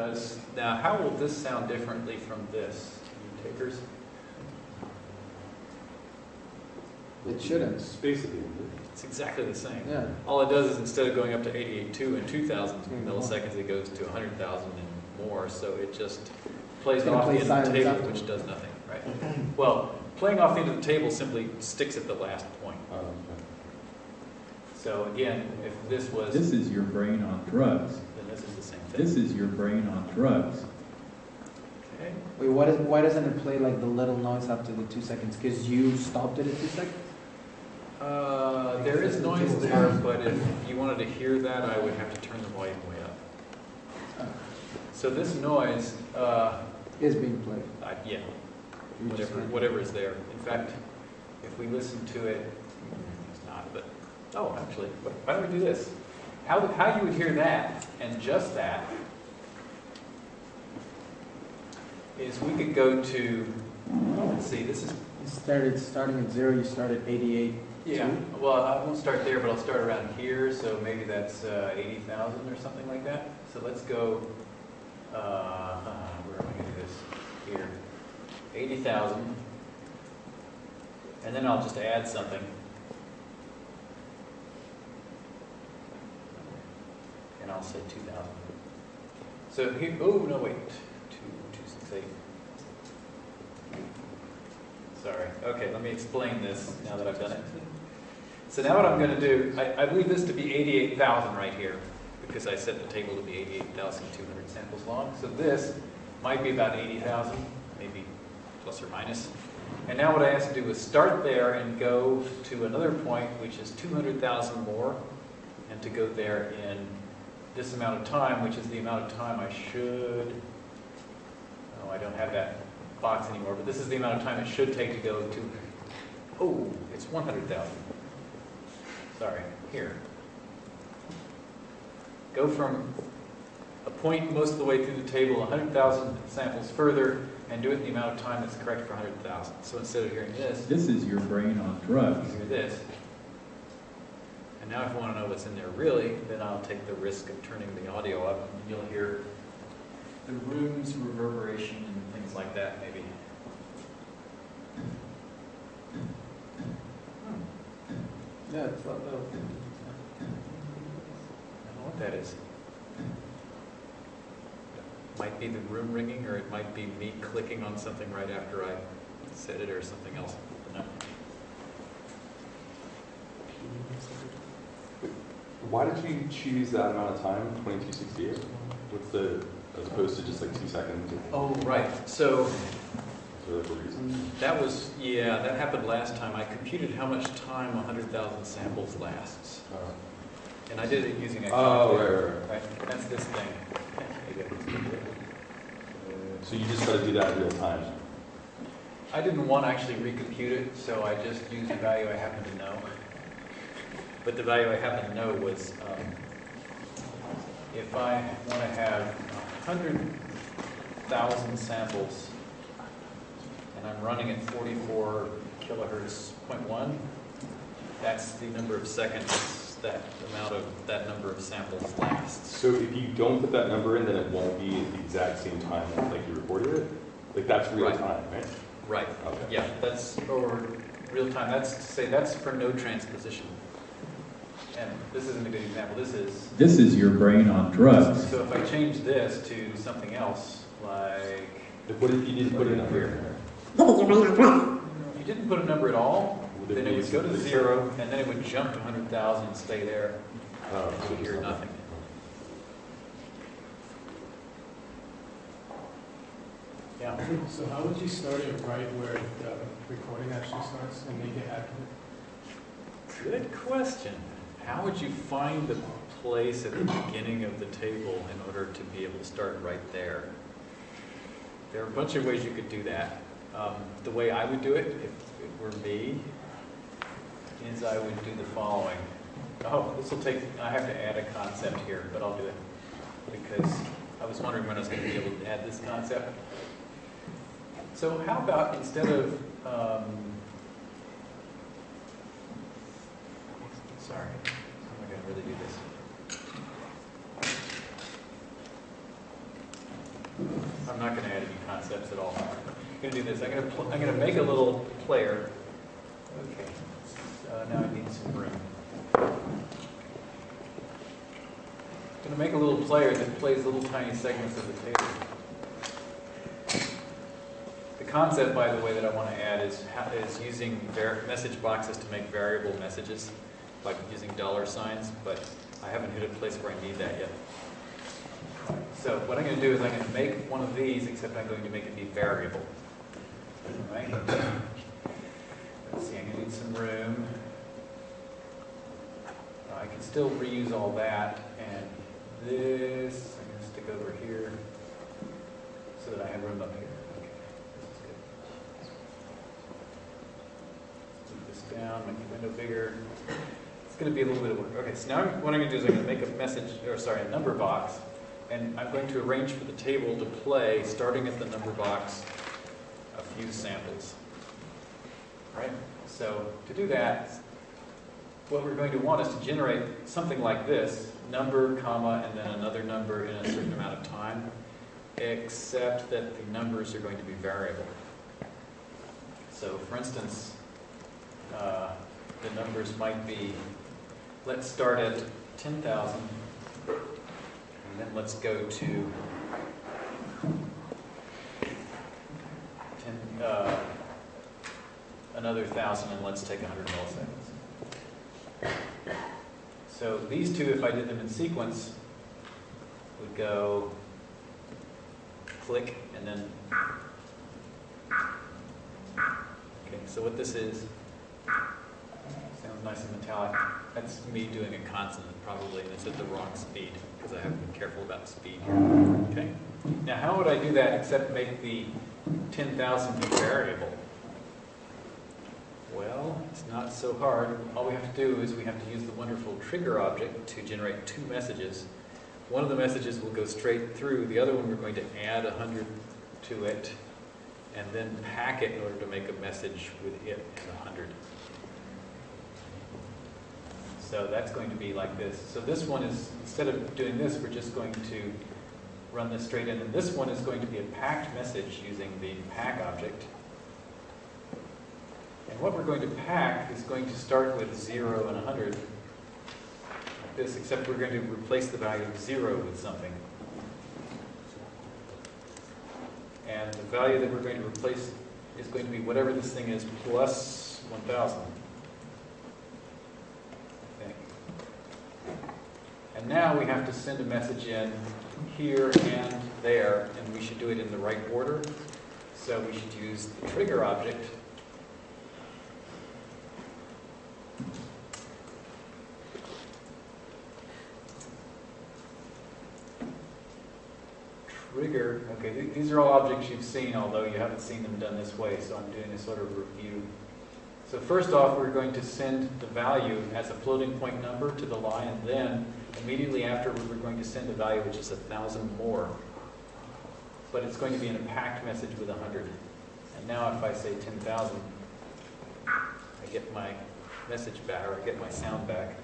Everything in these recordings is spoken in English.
does. Now, how will this sound differently from this? You takers? It shouldn't. It's basically, It's exactly the same. Yeah. All it does is instead of going up to 88.2 and 2,000 Mm, milliseconds, it goes to 100,000 and more. So it just plays It's gonna off the end of the table, afterwards. which does nothing, right? Well, playing off the end of the table simply sticks at the last point. um, okay. So again, if this was, This is your brain on drugs. This is the same thing. This is your brain on drugs. Okay. Wait, what is, why doesn't it play like the little noise after the two seconds? Because you stopped it at two seconds? Uh, there is noise there, but if you wanted to hear that, I would have to turn the volume way up. So this noise, uh, Is being played. I- yeah, whatever, whatever is there. In fact, if we listen to it, it's not, but, oh, actually, why don't we do this? How, how you would hear that, and just that, is we could go to, let's see, this is, You started, starting at zero, you started eighty-eight. yeah, well, I won't start there, but I'll start around here, so maybe that's uh, 80,000 or something like that. So let's go, uh, uh, where am I gonna do this? Here, 80,000. And then I'll just add something. And I'll say 2,000. So here, oh, no, wait, two, two, six, eight. Sorry, okay, let me explain this now that I've done it. So now what I'm gonna do, I, I believe this to be 88,000 right here, because I set the table to be 88,200 samples long. So this might be about 80,000, maybe plus or minus. And now what I have to do is start there and go to another point, which is 200,000 more, and to go there in this amount of time, which is the amount of time I should, oh, I don't have that box anymore, but this is the amount of time it should take to go to, oh, it's 100,000. Sorry, here. Go from a point most of the way through the table, 100,000 samples further, and do it in the amount of time that's correct for 100,000. So instead of hearing this, This is your brain on drugs. you hear this. And now if you want to know what's in there really, then I'll take the risk of turning the audio up, and you'll hear the room's reverberation and things like that, maybe. Hmm, Yeah, it's not, I don't know what that is. Might be the room ringing, or it might be me clicking on something right after I said it, or something else. No. Why did you choose that amount of time, 2268? What's the, as opposed to just like two seconds? Oh, right, so Is there a reason? that was, yeah, that happened last time. I computed how much time 100,000 samples lasts. Uh, And I did it using a Oh, calculator. right, right, Right, that's this thing. Maybe I can speak to it. So you just got to do that in real time? I didn't want to actually recompute it, so I just used the value I happen to know. But the value I happen to know was, um, if I want to have 100,000 samples, and I'm running at 44 kilohertz point one, that's the number of seconds that amount of, that number of samples lasts. So if you don't put that number in, then it won't be at the exact same time like you recorded it? Like that's real Right. time, right? Right, Okay. yeah, that's, or real time, that's, to say, that's for no transposition. And this isn't a good example, this is, This is your brain on drugs. so if I change this to something else, like, Like what if you didn't put a number in there? you didn't put a number at all, Would then it would go to zero, and then it would jump to hundred thousand and stay there, Oh, so you would hear nothing. Yeah, So how would you start it right where the recording actually starts and make it accurate? good question. How would you find the place at the beginning of the table in order to be able to start right there? There are a bunch of ways you could do that. Um, the way I would do it, if it were me, is I would do the following. Oh, this will take, I have to add a concept here, but I'll do it. Because I was wondering when I was going to be able to add this concept. So how about instead of, um, sorry, how am I going to really do this? I'm not gonna add any concepts at all. I'm gonna do this, I'm gonna, I'm gonna make a little player. Okay, uh, now I need some room. I'm gonna make a little player that plays little tiny segments of the table. The concept, by the way, that I want to add is, is using message boxes to make variable messages, like using dollar signs, but I haven't hit a place where I need that yet. So what I'm going to do is I'm going to make one of these, except I'm going to make it be variable. Right? Let's see, I'm going to need some room. I can still reuse all that, and this, I'm going to stick over here, so that I have room up here. Move this down, make the window bigger. Going to be a little bit of work. Okay, so now what I'm going to do is I'm going to make a message, or sorry, a number box, and I'm going to arrange for the table to play, starting at the number box, a few samples. All right, so to do that, what we're going to want is to generate something like this, number, comma, and then another number in a certain amount of time, except that the numbers are going to be variable. So for instance, uh, the numbers might be, let's start at 10,000, and then let's go to 10, uh, another 1,000, and let's take 100 milliseconds. So these two, if I did them in sequence, would go click and then. Okay, so what this is, nice and metallic. That's me doing a consonant probably, and it's at the wrong speed because I haven't been careful about speed here. Okay? Now, how would I do that except make the 10,000 be variable? Well, it's not so hard. All we have to do is we have to use the wonderful trigger object to generate two messages. One of the messages will go straight through. The other one, we're going to add 100 to it and then pack it in order to make a message with it and 100. So that's going to be like this. So this one is, instead of doing this, we're just going to run this straight in. And this one is going to be a packed message using the pack object. And what we're going to pack is going to start with 0 and 100, like this, except we're going to replace the value of 0 with something. And the value that we're going to replace is going to be whatever this thing is plus 1,000. I think. And now we have to send a message in here and there, and we should do it in the right order. So we should use the trigger object Trigger, okay, th- these are all objects you've seen, although you haven't seen them done this way, so I'm doing a sort of review. So first off, we're going to send the value as a floating point number to the line, and then Immediately after, we were going to send a value which is 1,000 more, but it's going to be in a packed message with 100. And now if I say 10,000, I get my message back, or I get my sound back.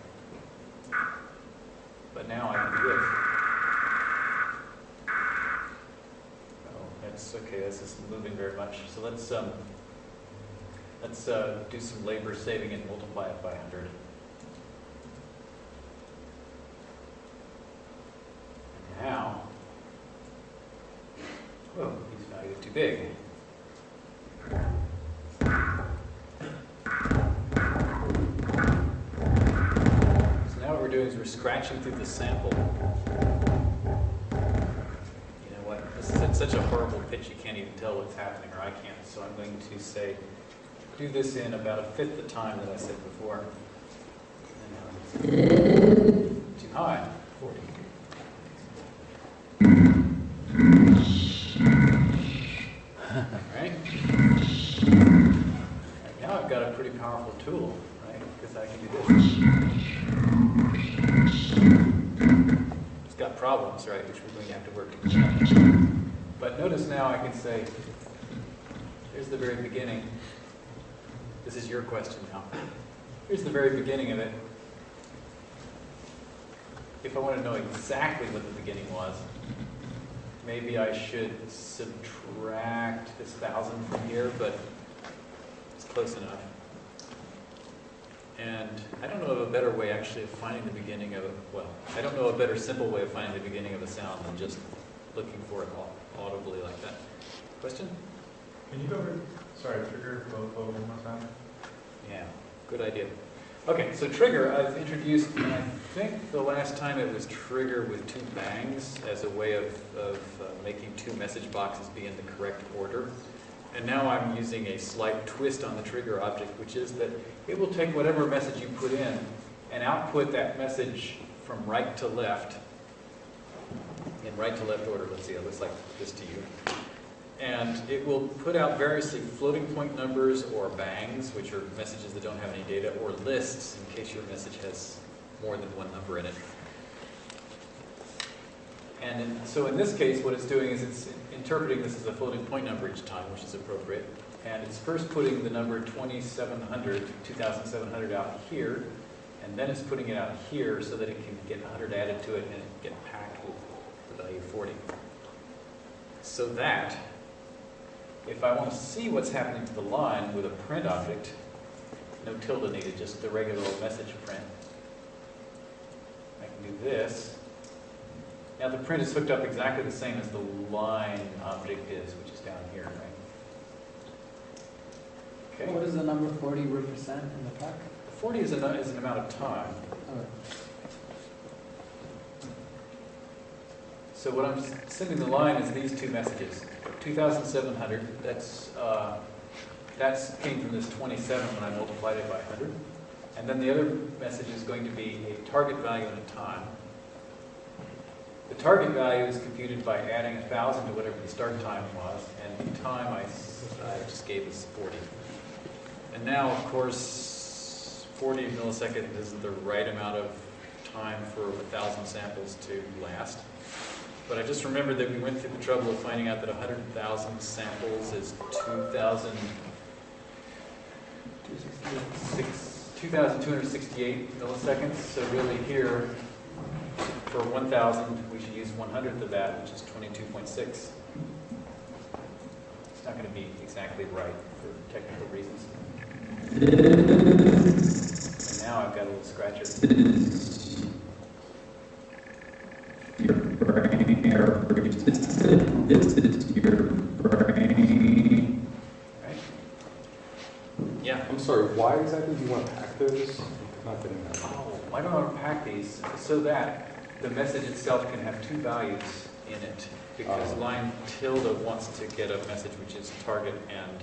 But now I can do this. Oh, that's okay, this isn't moving very much. So let's, um, let's uh, do some labor saving and multiply it by 100. Whoa, these values too big. So now what we're doing is we're scratching through the sample. You know what, this is at such a horrible pitch you can't even tell what's happening, or I can't, so I'm going to say, do this in about a fifth the time that I said before. And it's Too high, 40. Right? Right, Now I've got a pretty powerful tool, right? Because I can do this. It's got problems, right, which we're going to have to work to clean. Mm-hmm. But notice now I can say, here's the very beginning. This is your question now. Here's the very beginning of it. If I want to know exactly what the beginning was, maybe I should subtract this thousand from here, but it's close enough. And I don't know of a better way actually of finding the beginning of, a well, I don't know a better simple way of finding the beginning of a sound than just looking for it audibly like that. Question? Can you go over, sorry, trigger flow one more time? Yeah, good idea. Okay, so trigger, I've introduced, I think the last time it was trigger with two bangs as a way of, of uh, making two message boxes be in the correct order. And now I'm using a slight twist on the trigger object, which is that it will take whatever message you put in and output that message from right to left, in right to left order. Let's see, it looks like this to you. And it will put out variously floating point numbers or bangs, which are messages that don't have any data, or lists in case your message has more than one number in it. And so in this case, what it's doing is it's interpreting this as a floating point number each time, which is appropriate. And it's first putting the number 2700, 2700 out here, and then it's putting it out here so that it can get 100 added to it and it get packed with the value 40. So that if I want to see what's happening to the line with a print object, no tilde needed, just the regular old message print. I can do this. Now the print is hooked up exactly the same as the line object is, which is down here, right? What does the number forty represent in the pack? 40 is, a, is an amount of time. Okay. So what I'm sending the line is these two messages. 2,700, that's, uh, that's came from this 27 when I multiplied it by 100. And then the other message is going to be a target value and a time. The target value is computed by adding 1,000 to whatever the start time was, and the time I, I just gave is 40. And now, of course, 40 milliseconds isn't the right amount of time for 1,000 samples to last. But I just remembered that we went through the trouble of finding out that 100,000 samples is 2,000, Two sixty-eight. six- 2,268 milliseconds. So really here, for 1,000, we should use 100th of that, which is 22.6. It's not going to be exactly right for technical reasons. And now I've got a little scratcher. Your brain, your this is your brain. Right? Yeah. I'm sorry, why exactly do you want to pack those? I'm not getting that. Oh, why do I want to pack these? So that the message itself can have two values in it. Because Oh. line tilde wants to get a message which is target and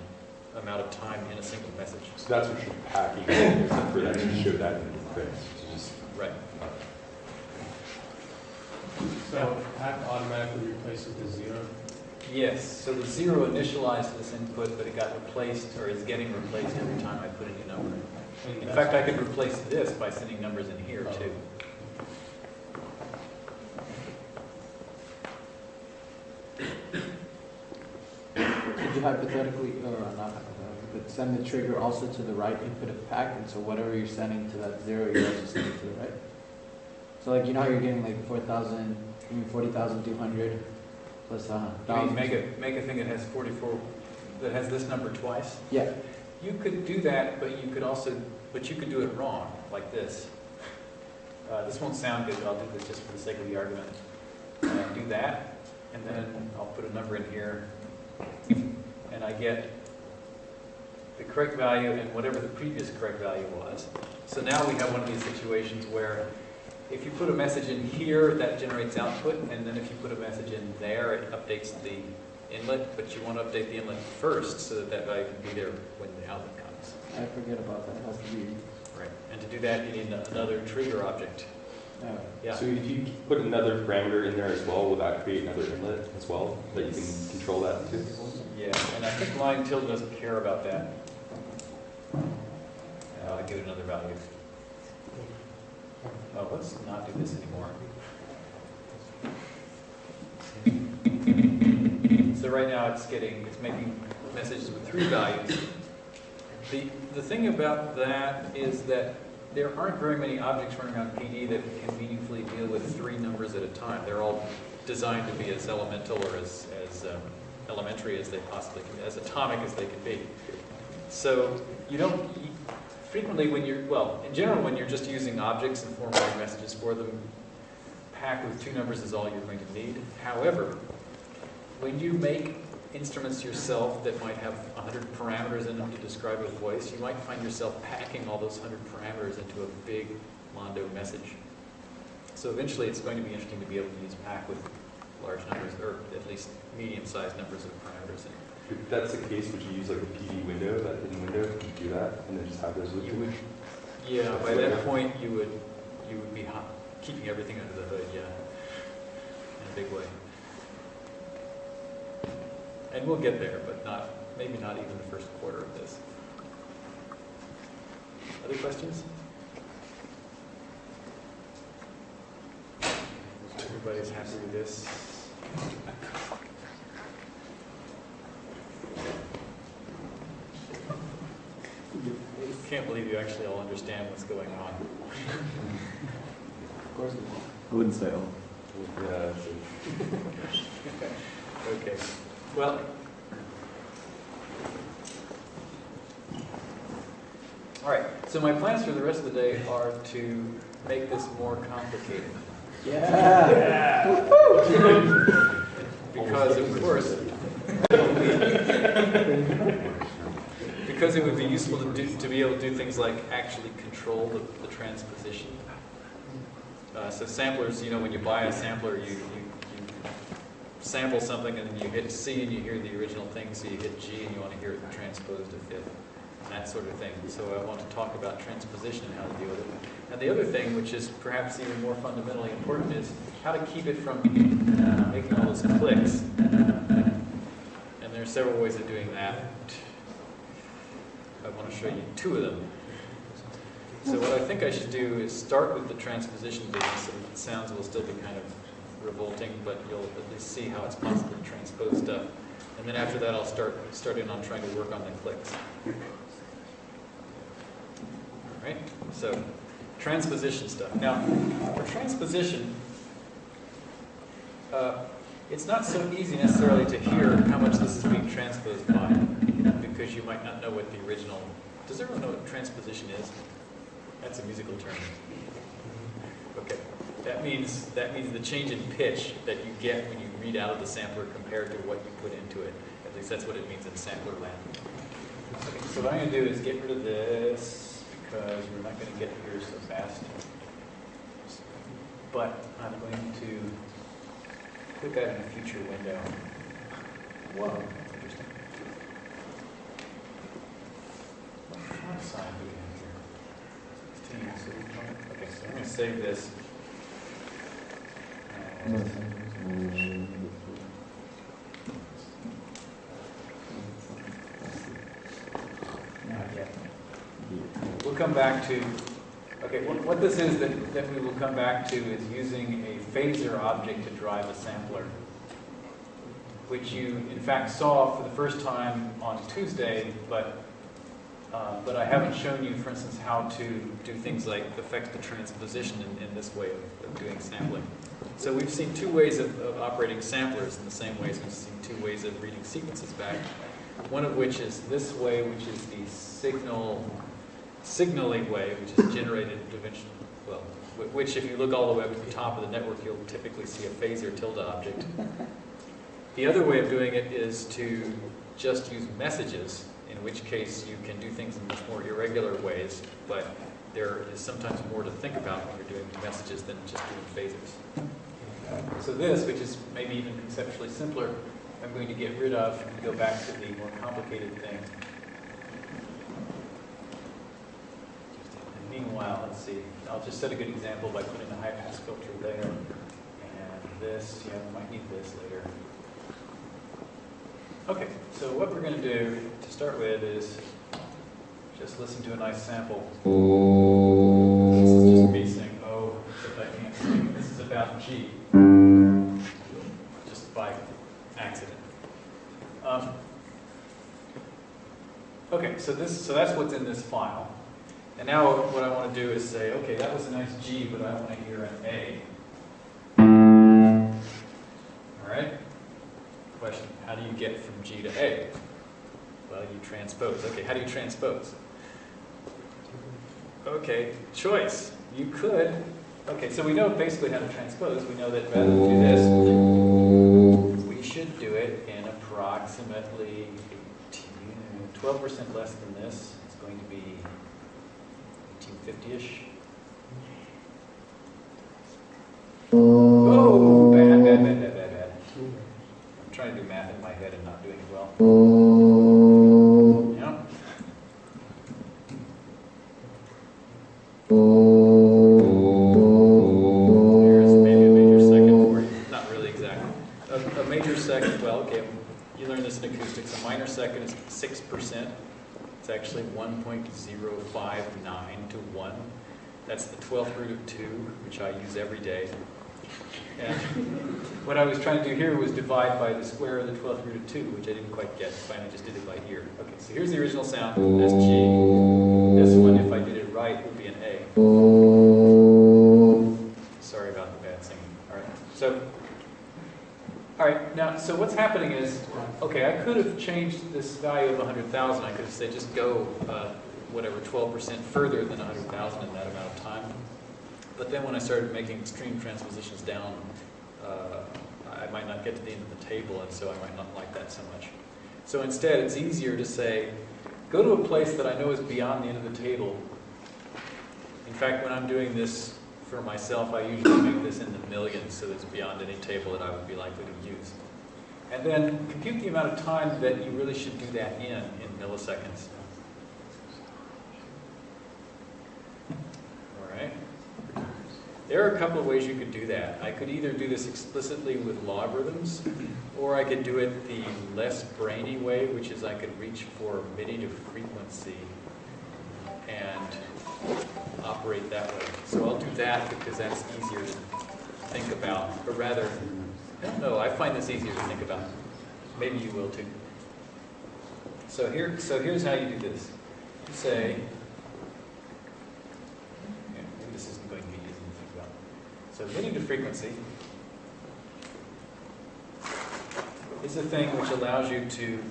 amount of time in a single message. So that's what you're packing, is for that to show that in the thing, to just, Right. So pack automatically replaces the zero. Yes, so the zero initialized this input, but it got replaced, or is getting replaced every time I put a new number. and In fact, I could replace this by sending numbers in here too. Could you hypothetically, or not hypothetically, but send the trigger also to the right input of pack, and so whatever you're sending to that zero, you're also sending to the right? So like, you know how you're getting like four thousand, I mean forty thousand two hundred plus a You mean make a, make a thing that has 44, that has this number twice? Yeah, You could do that, but you could also, but you could do it wrong, like this. Uh, this won't sound good, but I'll do this just for the sake of the argument. Uh, do that, and then I'll put a number in here, and I get the correct value and whatever the previous correct value was. So now we have one of these situations where if you put a message in here, that generates output, and then if you put a message in there, it updates the inlet, but you want to update the inlet first so that that value can be there when the outlet comes. I forget about that, it has to be, Right. And to do that, you need another trigger object. Uh, Yeah. so if you put another parameter in there as well, will that create another inlet as well, that you can control that too? Yeah, and I think line tilde doesn't care about that. Uh, I'll give it another value. Oh, let's not do this anymore. So right now it's getting, it's making messages with three values. The, the thing about that is that there aren't very many objects running on PD that can meaningfully deal with three numbers at a time. They're all designed to be as elemental or as, as um, elementary as they possibly can, as atomic as they can be. So you don't, frequently when you're, well, in general, when you're just using objects and formatting messages for them, pack with two numbers is all you're going to need. However, when you make instruments yourself that might have 100 parameters in them to describe a voice, you might find yourself packing all those 100 parameters into a big Mondo message. So eventually it's going to be interesting to be able to use pack with large numbers, or at least medium-sized numbers of parameters in it. If that's the case, would you use like a PD window, that hidden window, to do that, and then just have those with You you? would, yeah, by that point, you would, you would be keeping everything under the hood, yeah, in a big way. And we'll get there, but not, maybe not even the first quarter of this. Other questions? Everybody's happy with this? Can't believe you actually all understand what's going on. Of course. I wouldn't say all. Yeah, Okay, well. All right, so my plans for the rest of the day are to make this more complicated. Yeah. Because of course, because it would be useful to do, to be able to do things like actually control the, the transposition. Uh, so samplers, you know, when you buy a sampler, you, you sample something and you hit C and you hear the original thing, so you hit G and you want to hear it transposed to fifth, and that sort of thing. So I want to talk about transposition and how to deal with it. And the other thing, which is perhaps even more fundamentally important, is how to keep it from uh, making all those clicks. And there are several ways of doing that. I want to show you two of them. So what I think I should do is start with the transposition business, and sounds will still be kind of revolting, but you'll at least see how it's possible to transpose stuff. And then after that, I'll start, start in on trying to work on the clicks. All right, so transposition stuff. Now, for transposition, uh, it's not so easy necessarily to hear how much this is being transposed by, because you might not know what the original, does everyone know what transposition is? That's a musical term. Okay, that means, that means the change in pitch that you get when you read out of the sampler compared to what you put into it. At least that's what it means in sampler land. Okay, so what I'm gonna do is get rid of this, because we're not gonna get here so fast. But I'm going to click that in a future window. Whoa, interesting. What font size do we have here? 16, so we Okay, so I'm gonna save this. We'll come back to, okay, what, what this is that, that we will come back to is using a phasor object to drive a sampler, which you in fact saw for the first time on Tuesday, but, uh, but I haven't shown you, for instance, how to do things like affect the transposition in, in this way of, of doing sampling. So we've seen two ways of, of operating samplers in the same ways we've seen two ways of reading sequences back. One of which is this way, which is the signal, signaling way, which is generated dimension, well, which if you look all the way up to the top of the network, you'll typically see a phasor tilde object. The other way of doing it is to just use messages, in which case you can do things in much more irregular ways, but there is sometimes more to think about when you're doing messages than just doing phasors. So this, which is maybe even conceptually simpler, I'm going to get rid of and go back to the more complicated thing. And meanwhile, let's see, I'll just set a good example by putting a high pass filter there. And this, yeah, we might need this later. Okay, so what we're going to do to start with is just listen to a nice sample. This is just me saying, oh, if I can't sing. This is about G. Just by accident. Um, okay, so this, so that's what's in this file. And now what I want to do is say, okay, that was a nice G, but I want to hear an A. G to A? Well, you transpose. Okay, how do you transpose? Okay, choice. You could, okay, so we know basically how to transpose. We know that rather than do this, we should do it in approximately 12% less than this. It's going to be 1850-ish. It's actually one point zero five nine to one. That's the twelfth root of two, which I use every day. And what I was trying to do here was divide by the square of the twelfth root of two, which I didn't quite get. Finally, just did it by ear. Okay, so here's the original sound. That's G. This one, if I did it right, would be an A. Sorry about the bad singing. All right. So, all right. Now, so what's happening is, okay, I could have changed this value of 100,000. I could have said just go uh, whatever 12% further than 100,000 in that amount of time. But then when I started making extreme transpositions down, uh, I might not get to the end of the table, and so I might not like that so much. So instead, it's easier to say, go to a place that I know is beyond the end of the table. In fact, when I'm doing this for myself, I usually make this in the millions, so it's beyond any table that I would be likely to use. And then compute the amount of time that you really should do that in, in milliseconds. All right. There are a couple of ways you could do that. I could either do this explicitly with logarithms, or I could do it the less brainy way, which is I could reach for a MIDI to frequency and operate that way. So I'll do that because that's easier to think about, but rather, I don't know, I find this easier to think about. Maybe you will too. So here, so here's how you do this. You say, yeah, maybe this isn't going to be easy to think about. So MIDI to frequency is a thing which allows you to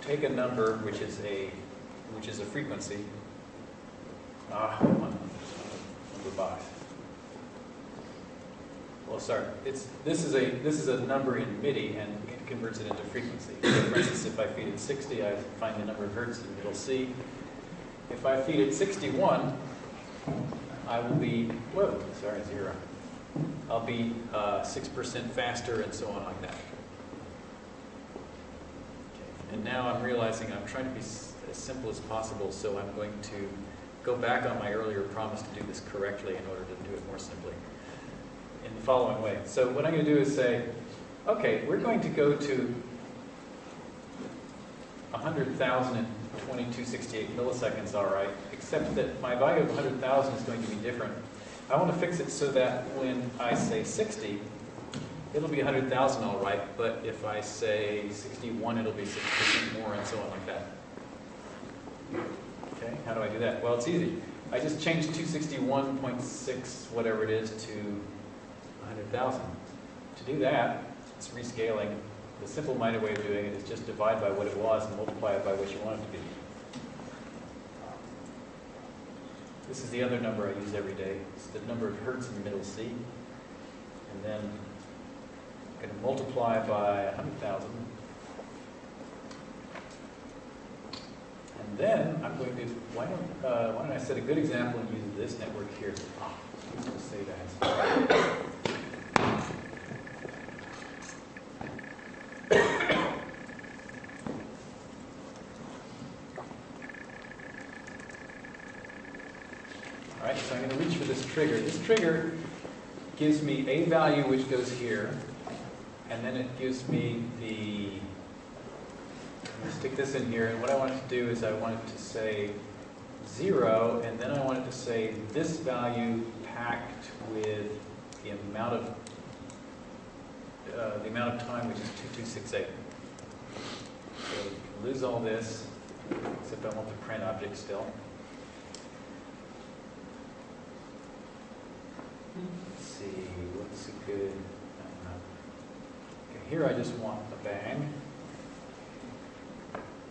take a number which is a which is a frequency. Ah, come on, number box. Well, sorry, it's this is a this is a number in MIDI and it converts it into frequency. So for instance, if I feed it 60, I find the number of hertz in middle C. If I feed it 61, I will be whoa, sorry, zero. I'll be uh, six percent faster and so on like that. Okay. And now I'm realizing I'm trying to be as simple as possible, so I'm going to go back on my earlier promise to do this correctly in order to do it more simply in the following way. So what I'm going to do is say, okay, we're going to go to 100,02268 milliseconds, all right, except that my value of 100,000 is going to be different. I want to fix it so that when I say 60, it'll be 100,000 all right, but if I say 61, it'll be 6% more and so on like that. Okay, how do I do that? Well, it's easy. I just change 261.6, whatever it is, to 100,000. To do that, it's rescaling. The simple-minded way of doing it is just divide by what it was and multiply it by what you want it to be. This is the other number I use every day. It's the number of hertz in the middle C. And then I'm going to multiply by 100,000. And then I'm going to, why don't, uh, why don't I set a good example and use this network here? Ah, say that. All right, so I'm going to reach for this Gives me a value which goes here, and then it gives me the, I'm going to stick this in here, and what I want it to do is I want it to say zero, and then I want it to say this value packed with the amount of, uh, the amount of time, which is 2268. So lose all this, except I want the print object still. Good. No, no. Okay, here I just want a bang.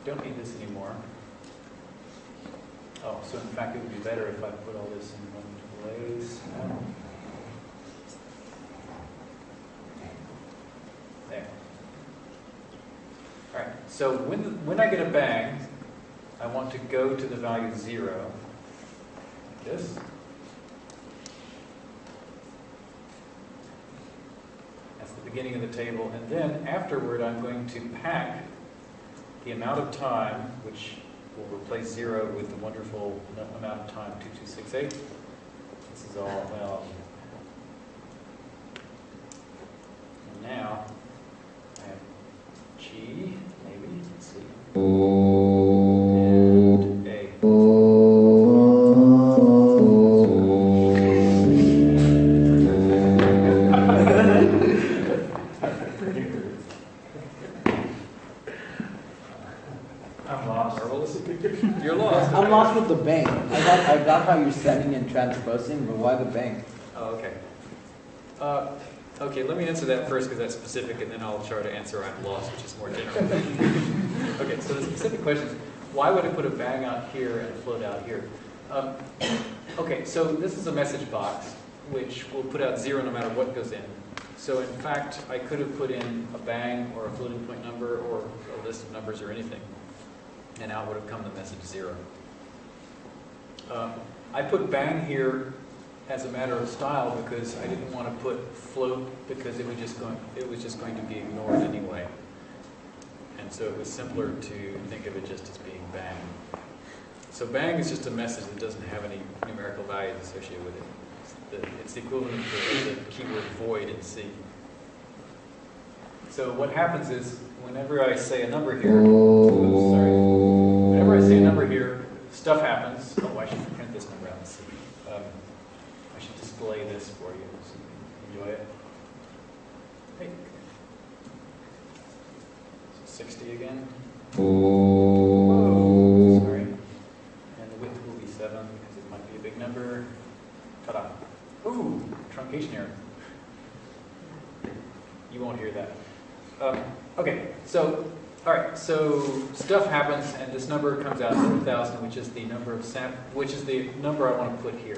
Don't need this anymore. Oh, so in fact, it would be better if I put all this in one place. There. All right, so when, when I get a bang, I want to go to the value zero, like this. That's the beginning of the table, and then afterward, I'm going to pack the amount of time, which will replace zero with the wonderful amount of time, 2268. This is all, well, and now, I have G, maybe, let's see, answer that first because that's specific, and then I'll try to answer I'm lost, which is more general. Okay, so the specific question is, why would I put a bang out here and a float out here? Um, Okay, so this is a message box, which will put out zero no matter what goes in. So in fact, I could have put in a bang or a floating point number or a list of numbers or anything, and out would have come the message zero. Um, I put bang here as a matter of style because I didn't want to put float because it was just going, it was just going to be ignored anyway. And so it was simpler to think of it just as being bang. So bang is just a message that doesn't have any numerical values associated with it. It's the, it's the equivalent the, the keyword void in C. So what happens is, whenever I say a number here, oops, sorry, whenever I say a number here, stuff happens. Oh, I should print this number out and see. Um, I should display this for you so enjoy it. Hey. So 60 again. Whoa, sorry. And the width will be 7 because it might be a big number. Ta-da. Ooh, truncation error. You won't hear that. Um, okay, so, all right, so stuff happens and this number comes out 100,000, which is the number of sam, which is the number I want to put here.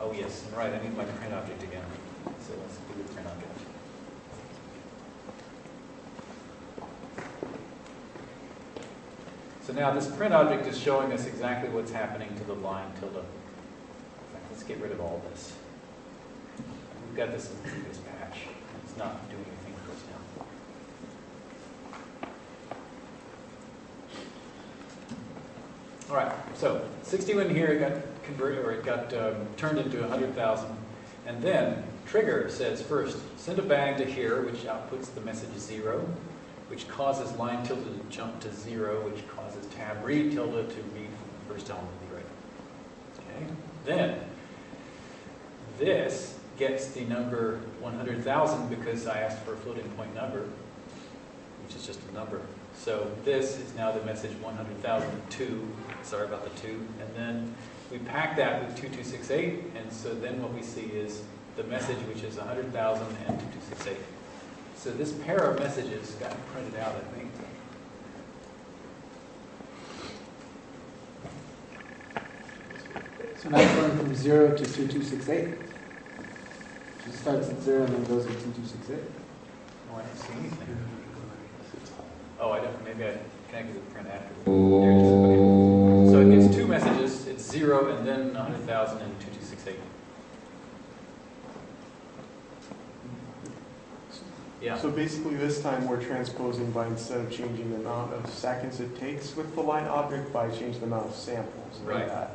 Oh yes, and right, I need my print object again. So let's do the print object. So now this print object is showing us exactly what's happening to the line tilde. Let's get rid of all this. We've got this in the previous patch. It's not doing anything for us now. All right, so 61 here, got converted, or it got um, turned into 100,000. And then trigger says first, send a bang to here, which outputs the message zero, which causes line tilde to jump to zero, which causes tab read tilde to read the first element of the array. Okay, then this gets the number 100,000 because I asked for a floating point number, which is just a number. So this is now the message 100,002, sorry about the two, and then we pack that with 2268, and so then what we see is the message which is 100,000 and 2268. So this pair of messages got printed out, I think. So now it's going from zero to two two six eight. It starts at zero and then goes to two two six eight. Oh, I don't see anything. Oh, I don't, maybe I connected with print after. There it is. So it gets two messages, it's zero and then 100,000 and 2268. Yeah, So basically, this time we're transposing by instead of changing the amount of seconds it takes with the line object, by changing the amount of samples. like Right. that.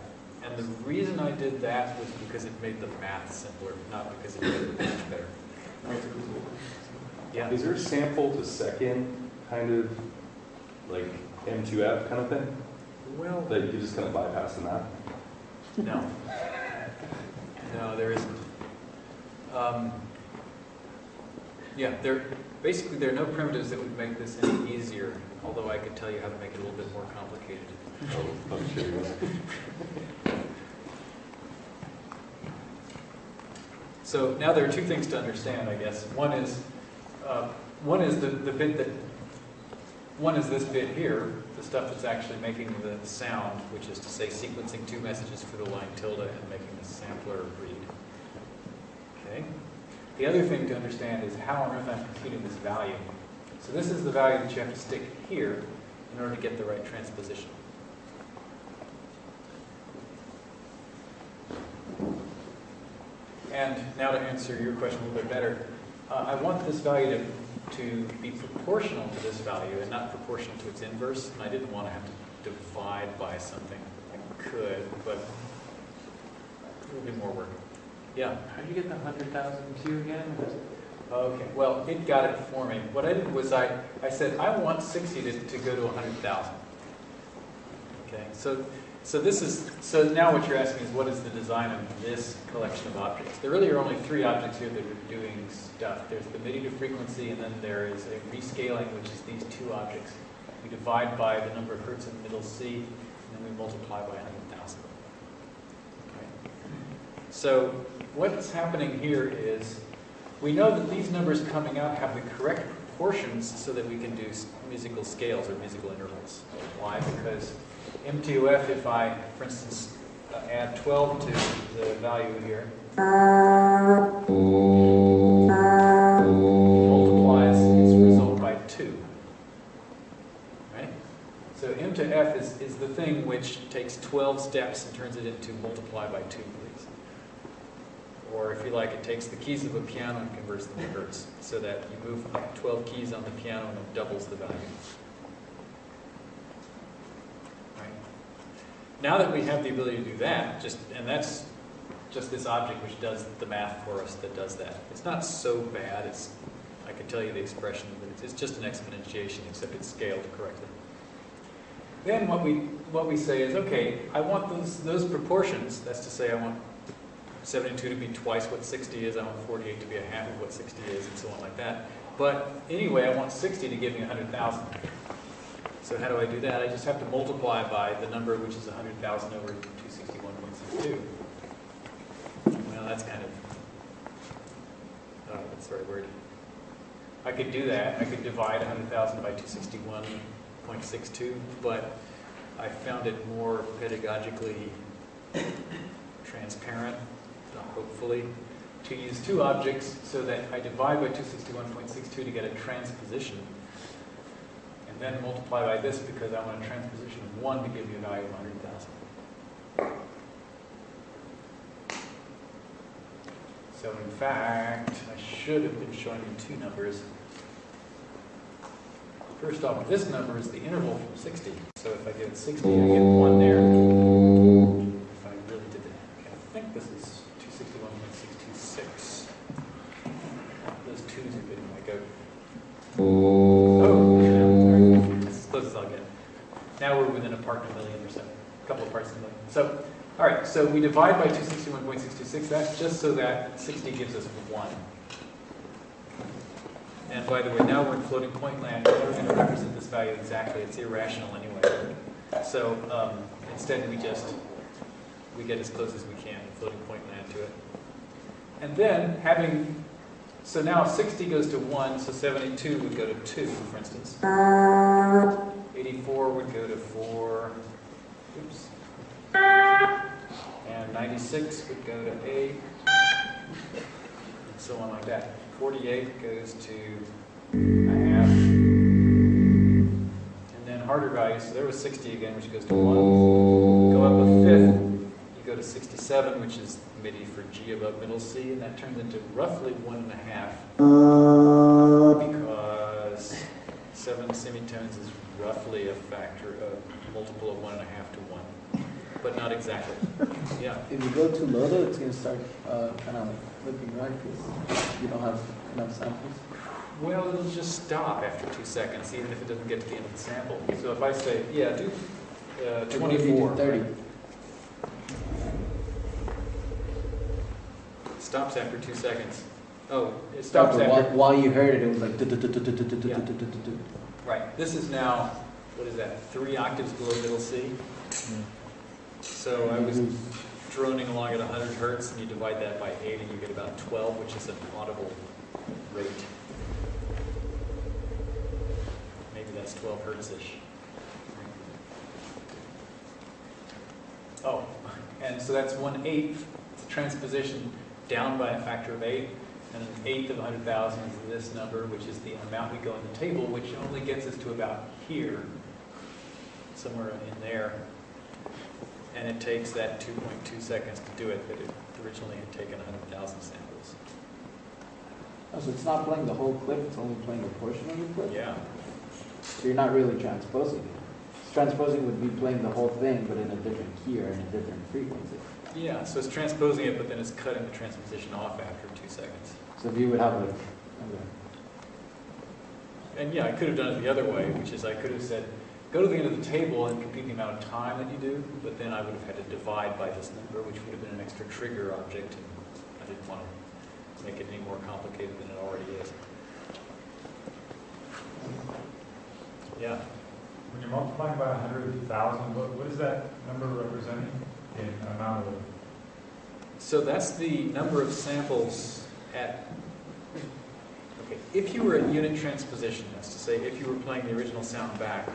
and the reason I did that was because it made the math simpler, not because it made the page better. Yeah, Is there a sample to second kind of like M2F kind of thing? well, That you could just kind of bypass in that? No. No, there isn't. Um, Yeah, there, basically, there are no primitives that would make this any easier, although I could tell you how to make it a little bit more complicated. Oh, I'm sure you will. So now there are two things to understand, I guess. One is, uh, one is the, the bit that, one is this bit here, the stuff that's actually making the sound, which is to say sequencing two messages for the line tilde and making the sampler read. Okay? The other thing to understand is how on earth I'm computing this value. So this is the value that you have to stick here in order to get the right transposition. And now to answer your question a little bit better, uh, I want this value to, to be proportional to this value and not proportional to its inverse. And I didn't want to have to divide by something. I could, but it would be more work. Yeah. How'd you get the hundred thousand two again? Okay, well, it got it for me. What I did was I, I said, I want 60 to, to go to 100,000. Okay, so, so this is, so now what you're asking is what is the design of this collection of objects? There really are only three objects here that are doing stuff. There's the MIDI to frequency, and then there is a rescaling, which is these two objects. We divide by the number of hertz in the middle C, and then we multiply by 100,000. Okay. So what's happening here is we know that these numbers coming out have the correct proportions so that we can do musical scales or musical intervals. Why? Because M2F, if I, for instance, uh, add 12 to the value here, multiplies its result by 2. Right? So M to F is, is the thing which takes 12 steps and turns it into multiply by 2, please. Or if you like, it takes the keys of a piano and converts them to hertz, so that you move up 12 keys on the piano and it doubles the value. Right? Now that we have the ability to do that, just and that's just this object which does the math for us that does that. It's not so bad. It's I could tell you the expression, but it's, it's just an exponentiation, except it's scaled correctly. Then what we what we say is, okay, I want those those proportions. That's to say, I want 72 to be twice what 60 is. I want 48 to be a half of what 60 is, and so on like that. But anyway, I want 60 to give me 100,000. So how do I do that? I just have to multiply by the number which is 100,000 over 261.62. Well, that's kind of, uh, that's the right word. I could do that. I could divide 100,000 by 261.62, but I found it more pedagogically transparent, uh, hopefully, to use two objects so that I divide by 261.62 to get a transposition, then multiply by this because I want a transposition of 1 to give you a value of 100,000. So in fact, I should have been showing you two numbers. First off, this number is the interval from 60. So if I get 60, I get 1 there. Now a part in a million or so, a couple of parts in a million. So, all right, so we divide by 261.626. That's just so that 60 gives us 1. And by the way, now we're in floating point land. We're going to represent this value exactly. It's irrational anyway. So um, instead, we just we get as close as we can in floating point land to it. And then having so now 60 goes to 1, so 72 would go to 2, for instance. 84 would go to 4. Oops. And 96 would go to 8. And so on like that. 48 goes to a half. And then harder values, so there was 60 again, which goes to 1. Go up a fifth, you go to 67, which is MIDI for G above middle C, and that turns into roughly one and a half because seven semitones is roughly a factor, a multiple of one and a half to one, but not exactly. Yeah. If you go too low though, it's gonna start, uh, kind of flipping right, because you don't have enough samples. Well, it'll just stop after two seconds, even if it doesn't get to the end of the sample. So if I say, yeah, do uh, Like, if you do 24. Thirty. Stops after two seconds. Oh, it Stop stops it. While, while you heard it, it was like. Yeah. Right. This is now, what is that, three octaves below middle C? So I was droning along at 100 hertz, and you divide that by 8, and you get about 12, which is an audible rate. Maybe that's 12 hertz-ish. Oh, and so that's one eighth, it's a transposition down by a factor of eight, and an eighth of 100,000 is this number, which is the amount we go in the table, which only gets us to about here, somewhere in there. And it takes that 2.2 seconds to do it, but it originally had taken 100,000 samples. Oh, so it's not playing the whole clip, it's only playing a portion of the clip? Yeah, So you're not really transposing it. Transposing would be playing the whole thing, but in a different key or in a different frequency. yeah, so it's transposing it, but then it's cutting the transposition off after two seconds. So if you would have like, okay. And yeah, I could have done it the other way, which is I could have said, go to the end of the table and compute the amount of time that you do, but then I would have had to divide by this number, which would have been an extra trigger object, and I didn't want to make it any more complicated than it already is. Yeah, When you're multiplying by hundred thousand, what, what is that number representing in amount of? so that's the number of samples at, okay, if you were at unit transposition, that's to say, if you were playing the original sound back,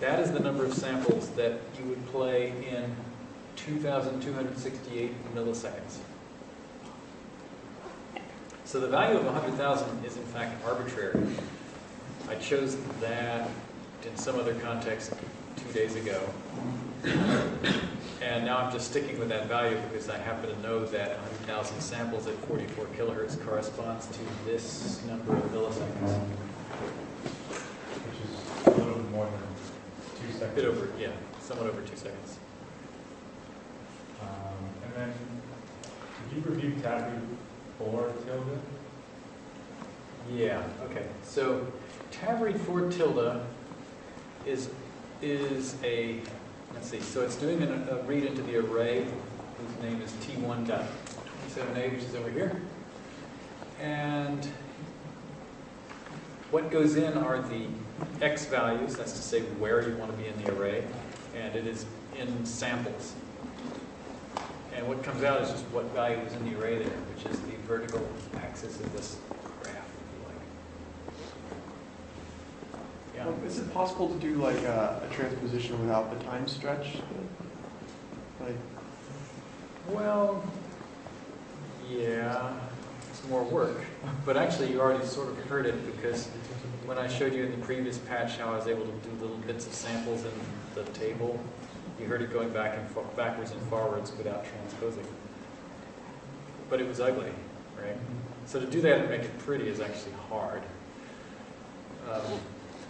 that is the number of samples that you would play in 2,268 milliseconds. So the value of 100,000 is in fact arbitrary. I chose that in some other context two days ago. And now I'm just sticking with that value because I happen to know that 100,000 samples at 44 kilohertz corresponds to this number of milliseconds. Which is a little more than two A seconds. bit over, yeah, somewhat over two seconds. Um, and then, did you review tab four tilde? Yeah, okay. So read for tilde is, is a, let's see, so it's doing an- a read into the array whose name is T1.27a, which is over here. And what goes in are the x values, that's to say where you want to be in the array, and it is in samples. And what comes out is just what value is in the array there, which is the vertical axis of this graph, if Is it possible to do like a, a transposition without the time stretch? Like, well, yeah, it's more work, but actually you already sort of heard it because when I showed you in the previous patch how I was able to do little bits of samples in the table, you heard it going back and backwards and forwards without transposing. But it was ugly, right? So to do that and make it pretty is actually hard. Um,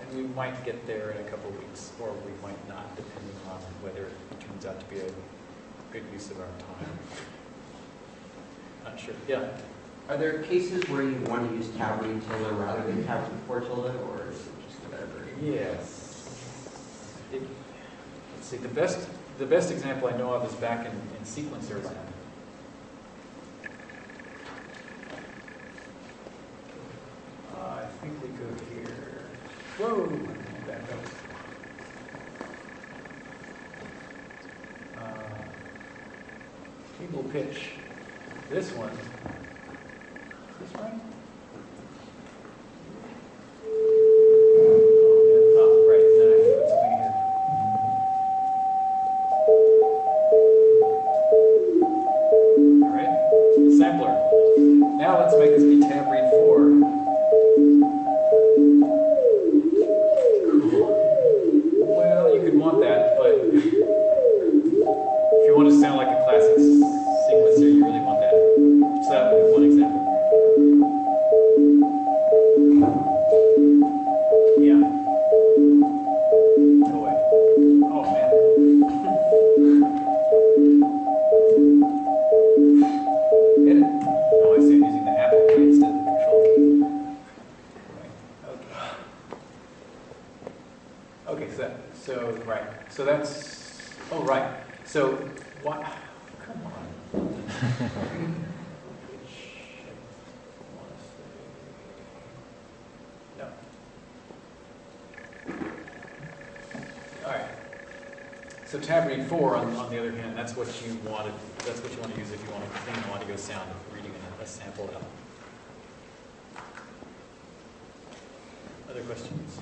and we might get there in a couple of weeks, or we might not, depending on whether it turns out to be a good use of our time. Not sure. Yeah. Are there cases where you want to use tab read tilde rather than tab before tilde, or is it just whatever? Yes. It, let's see. The best the best example I know of is back in, in sequencer land. Uh, I think we go here. Whoa! Back up. Uh, table pitch. This one. This one? Four, on, on the other hand, that's what you wanted that's what you want to use if you want to clean audio sound, reading a- a sample out. Other questions?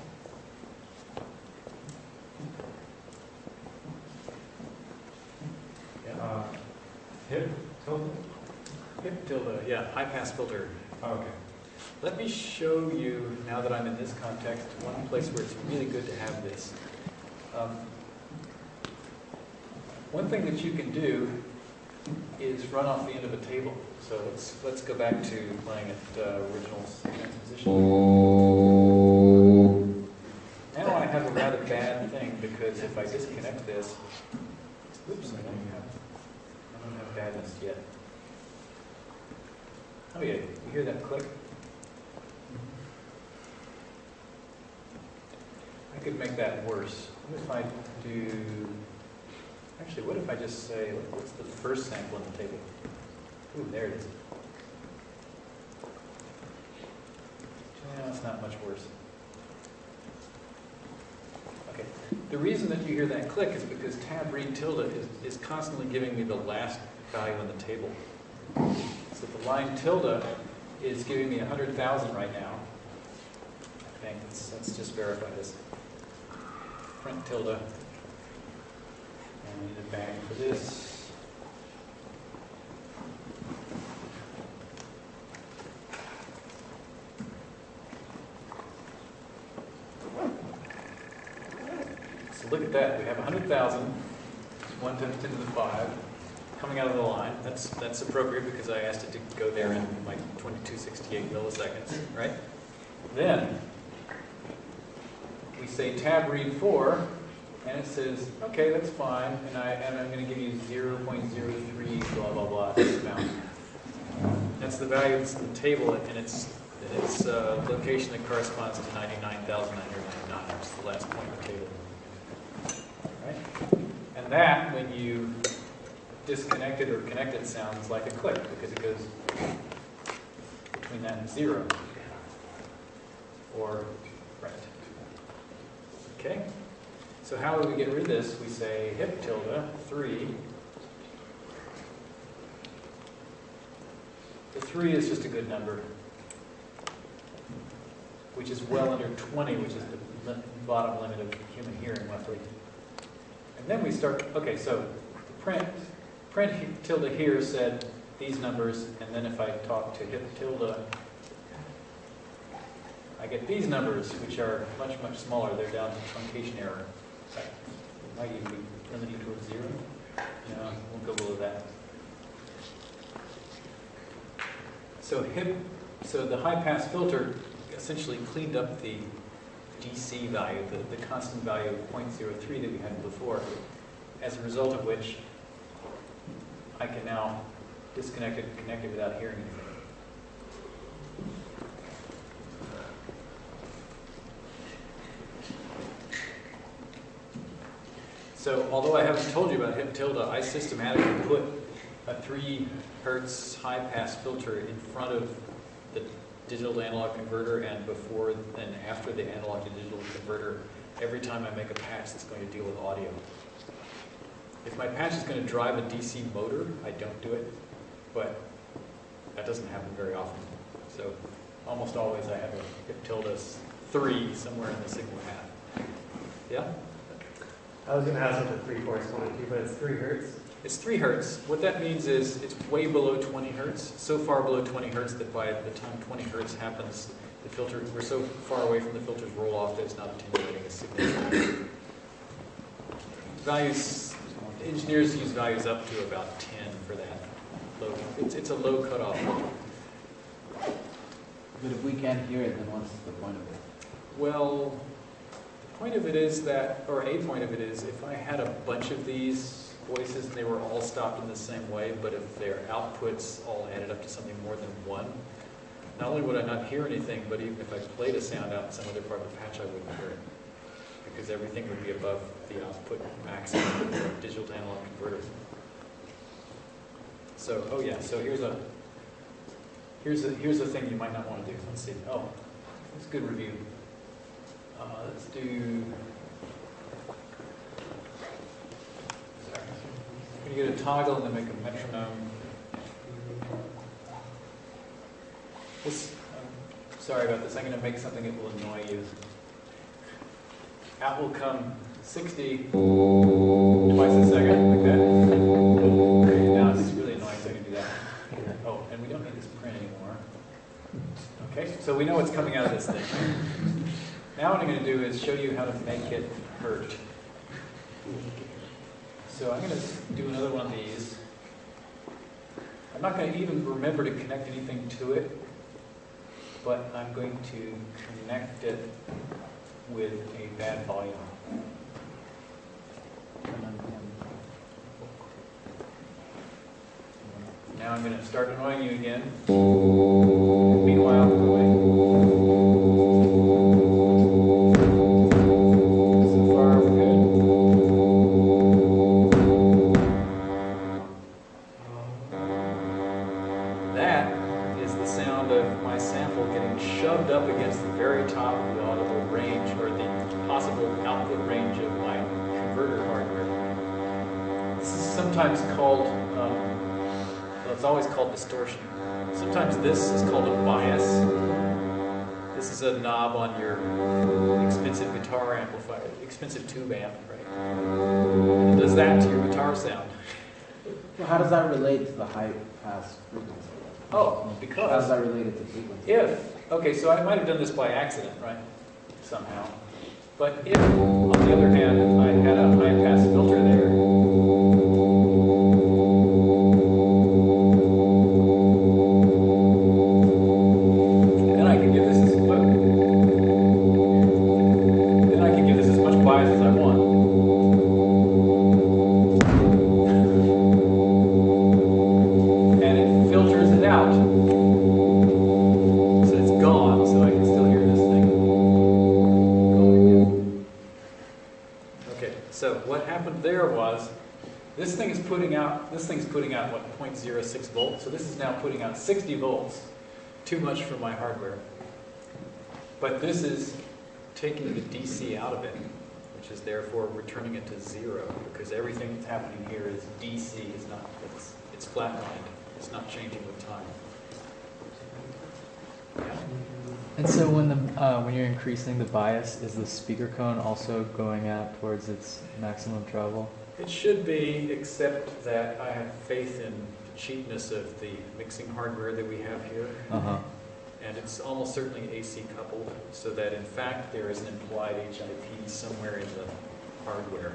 Yeah, Uh, Hip tilde? hip tilde, yeah, high pass filter. Oh, Okay. Let me show you, now that I'm in this context, one place where it's really good to have this. Um, One thing that you can do is run off the end of a table. So let's, let's go back to playing at uh, original transposition. Now I have a rather bad thing because if I disconnect this, oops, I don't have, I don't have badness yet. Oh yeah, you hear that click? I could make that worse. What if I do, actually, what if I just say, what's the first sample in the table? Ooh, there it is. Yeah, it's not much worse. Okay, the reason that you hear that click is because tab read tilde is, is constantly giving me the last value in the table. So the line tilde is giving me 100,000 right now. Think, let's, let's just verify this. Print tilde. We need a bang for this. So look at that, we have 100,000, one times 10 to the 5, coming out of the line. That's, that's appropriate because I asked it to go there in like 2268 milliseconds, right? Then, we say tab read 4, and it says, okay, that's fine, and, I, and I'm going to give you 0.03 blah, blah, blah, amount. That's the value that's in the table, and it's, it's uh, location that corresponds to 99,999, which is the last point in the table. Right? And that, when you disconnect it or connect it, sounds like a click, because it goes between that and zero. Or, right. Okay? So how do we get rid of this? We say hip tilde, three. The three is just a good number, which is well under 20, which is the bottom limit of human hearing roughly. And then we start, okay, so the print, print tilde here said these numbers, and then if I talk to hip tilde, I get these numbers, which are much, much smaller. They're down to truncation error. Might even be limiting towards zero. No, we'll go below that. So hip, so the high pass filter essentially cleaned up the DC value, the, the constant value of 0.03 that we had before, as a result of which I can now disconnect it and connect it without hearing anything. So although I haven't told you about hip tilde, I systematically put a 3 hertz high pass filter in front of the digital to analog converter and before and after the analog to digital converter every time I make a patch that's going to deal with audio. If my patch is going to drive a DC motor, I don't do it, but that doesn't happen very often. So almost always I have a hip tilde 3 somewhere in the signal path. Yeah? I was gonna ask what the three corresponded to, but it's three hertz. It's 3 hertz. What that means is it's way below 20 hertz, so far below 20 hertz that by the time 20 hertz happens, the filter, we're so far away from the filter's roll off that it's not attenuating a signal. Values, engineers use values up to about 10 for that. Low, it's, it's a low cutoff. But if we can't hear it, then what's the point of it? Well, the point of it is that, or a point of it is, if I had a bunch of these voices and they were all stopped in the same way, but if their outputs all added up to something more than one, not only would I not hear anything, but even if I played a sound out in some other part of the patch, I wouldn't hear it. Because everything would be above the output maximum of the digital to analog converter. So, oh yeah, so here's a, here's a, here's a thing you might not want to do. Let's see. Oh, it's good review. Uh, let's do. Sorry. When you get a toggle and then make a metronome. This, I'm sorry about this, I'm gonna make something that will annoy you. Out will come sixty twice a second, like that. Okay, now really annoying, I can do that. Oh, and we don't need this print anymore. Okay, so we know what's coming out of this thing. Now what I'm gonna do is show you how to make it hurt. So I'm gonna do another one of these. I'm not gonna even remember to connect anything to it, but I'm going to connect it with a bad volume. Now I'm gonna start annoying you again. Expensive tube amp, right? Does that to your guitar sound. Well, how does that relate to the high pass frequency? Oh, because. How does that relate to frequency? if, okay, so I might have done this by accident, right? Somehow. But if, on the other hand, I had a high pass filter there, this thing is putting out, this thing's putting out, what, 0.06 volts? So this is now putting out 60 volts. Too much for my hardware. But this is taking the DC out of it, which is therefore returning it to zero, because everything that's happening here is DC, it's not, it's, it's flatlined. It's not changing with time. Yeah. And so when the uh, when you're increasing the bias, is the speaker cone also going out towards its maximum travel? It should be, except that I have faith in the cheapness of the mixing hardware that we have here. Uh huh. And it's almost certainly AC coupled, so that in fact there is an implied HIP somewhere in the hardware.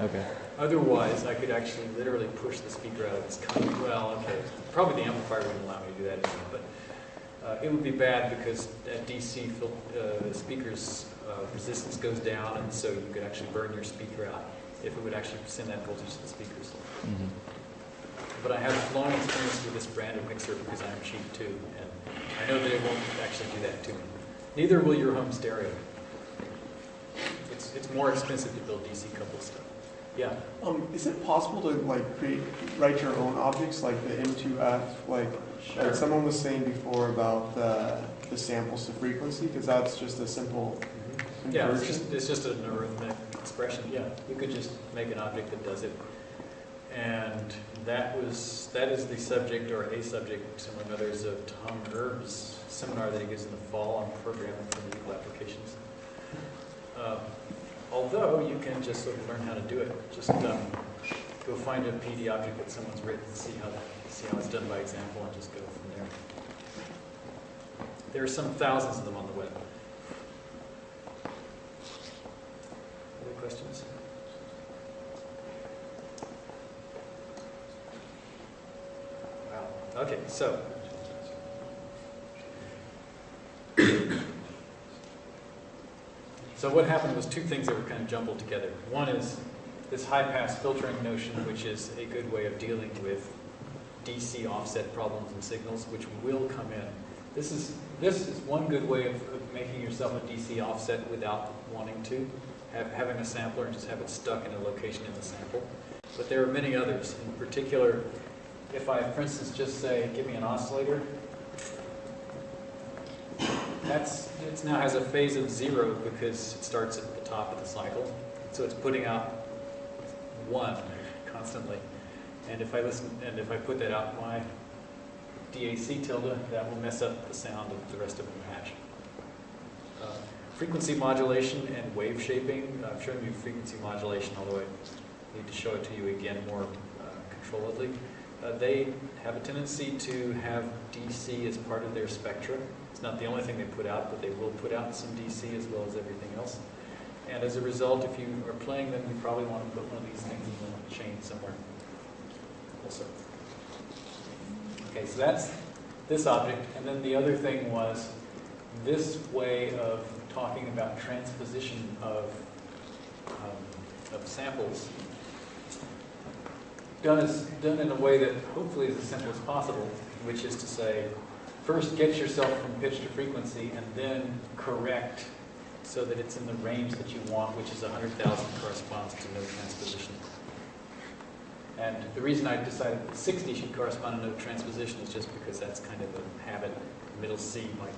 Okay. Otherwise, I could actually literally push the speaker out of its cover. Well, okay, probably the amplifier wouldn't allow me to do that anyway, but uh, it would be bad because at DC uh, speaker's uh, resistance goes down, and so you could actually burn your speaker out if it would actually send that voltage to the speakers. hmm But I have long experience with this brand of mixer because I'm cheap too, and I know that it won't actually do that to me. Neither will your home stereo. It's, it's more expensive to build DC coupled stuff. Yeah, Um, is it possible to like create, write your own objects like the M2F? Like, sure. like someone was saying before about the, the samples to frequency, because that's just a simple Yeah, it's just, it's just an arithmetic expression, yeah. You could just make an object that does it. And that was, that is the subject or a subject, among others, of Tom Erbe's seminar that he gives in the fall on programming for medical applications. Uh, Although you can just sort of learn how to do it. Just um, go find a PD object that someone's written, see how, see how it's done by example, and just go from there. There are some thousands of them on the web. Questions? Wow, okay, so. So what happened was two things that were kind of jumbled together. One is this high-pass filtering notion, which is a good way of dealing with DC offset problems and signals, which will come in. This is, this is one good way of, of making yourself a DC offset without wanting to, have, having a sampler and just have it stuck in a location in the sample. But there are many others. In particular, if I, for instance, just say, give me an oscillator, that's, it now has a phase of zero because it starts at the top of the cycle. So it's putting out one constantly. And if I listen, and if I put that out my DAC tilde, that will mess up the sound of the rest of the patch. Frequency modulation and wave shaping, I've shown you frequency modulation, although I need to show it to you again more uh, controlledly. Uh, They have a tendency to have DC as part of their spectra. It's not the only thing they put out, but they will put out some DC as well as everything else. And as a result, if you are playing them, you probably want to put one of these things in the chain somewhere also. Okay, so that's this object. And then the other thing was this way of talking about transposition of, um, of samples done, as, done in a way that hopefully is as simple as possible, which is to say, first get yourself from pitch to frequency and then correct so that it's in the range that you want, which is 100,000 corresponds to no transposition. And the reason I decided that 60 should correspond to no transposition is just because that's kind of a habit. Middle C might,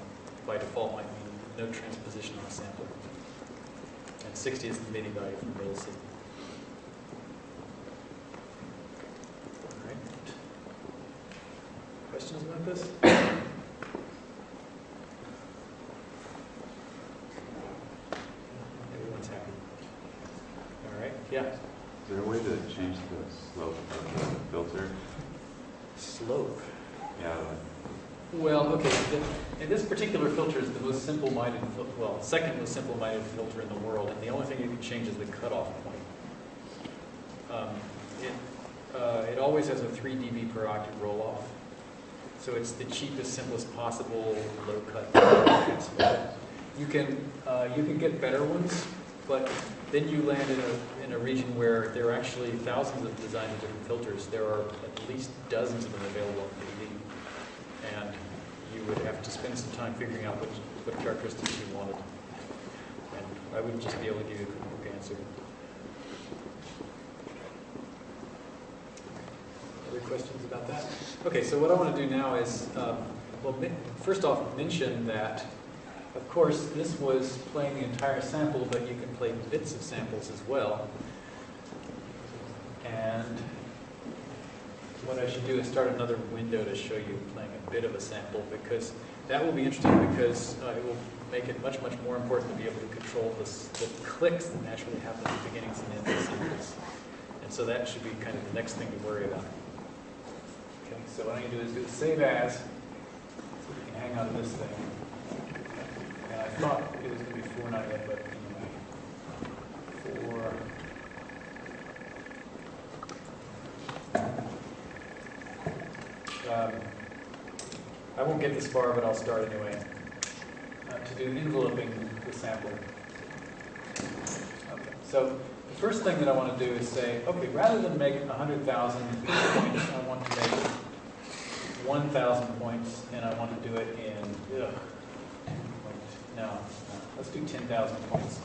by default might mean no transposition on a sampler. And 60 is the MIDI value from middle C. All right. Questions about this? Everyone's happy. All right, yeah. Is there a way to change the slope of the filter? Slope. Yeah, Well, okay, and this particular filter is the most simple-minded, well, second most simple-minded filter in the world, and the only thing you can change is the cutoff point. Um, It, uh, it always has a 3 dB per octave roll-off, so it's the cheapest, simplest possible low-cut. You can, uh, you can get better ones, but then you land in a, in a region where there are actually thousands of designs of different filters. There are at least dozens of them available on PD and you would have to spend some time figuring out which, what characteristics you wanted. And I wouldn't just be able to give you a quick answer. Other questions about that? Okay, so what I want to do now is, um, well, first off, mention that, of course, this was playing the entire sample, but you can play bits of samples as well. And what I should do is start another window to show you playing a bit of a sample because that will be interesting because uh, it will make it much, much more important to be able to control this, the clicks that naturally happen at the beginnings and ends of samples. And so that should be kind of the next thing to worry about. Okay, so what I'm going to do is do the save as, so we can hang out of this thing. And I thought it was going to be 498, but anyway. Four. Um, I won't get this far, but I'll start anyway. Uh, to do enveloping the sample. Okay, so the first thing that I want to do is say, okay, rather than make 100,000 points, I want to make 1,000 points, and I want to do it in, ugh, no, let's do 10,000 points,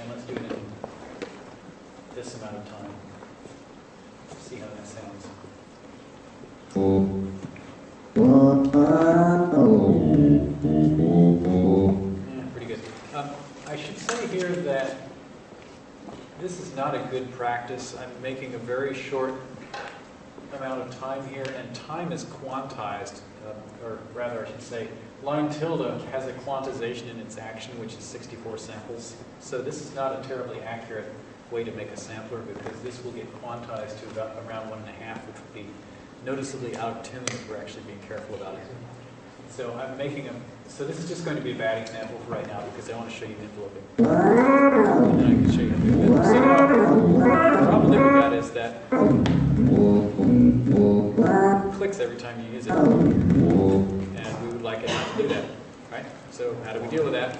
and let's do it in this amount of time. See how that sounds. I should say here that this is not a good practice. I'm making a very short amount of time here, and time is quantized, uh, or rather, I should say, line tilde has a quantization in its action, which is 64 samples. So this is not a terribly accurate way to make a sampler because this will get quantized to about around one and a half, which would be noticeably out of tune if we're actually being careful about it. So I'm making a, so this is just going to be a bad example for right now because I want to show you enveloping. And then I can show you it. So the problem with that is that clicks every time you use it. And we would like it not to do that, right? So how do we deal with that?